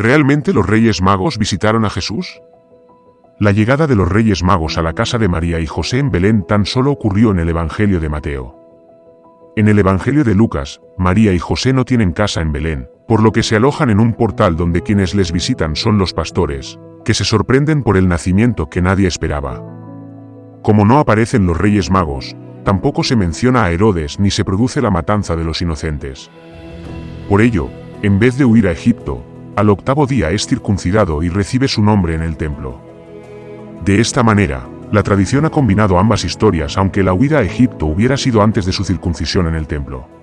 ¿Realmente los Reyes Magos visitaron a Jesús? La llegada de los Reyes Magos a la casa de María y José en Belén tan solo ocurrió en el Evangelio de Mateo. En el Evangelio de Lucas, María y José no tienen casa en Belén, por lo que se alojan en un portal donde quienes les visitan son los pastores, que se sorprenden por el nacimiento que nadie esperaba. Como no aparecen los Reyes Magos, tampoco se menciona a Herodes ni se produce la matanza de los inocentes. Por ello, en vez de huir a Egipto, al octavo día es circuncidado y recibe su nombre en el templo. De esta manera, la tradición ha combinado ambas historias aunque la huida a Egipto hubiera sido antes de su circuncisión en el templo.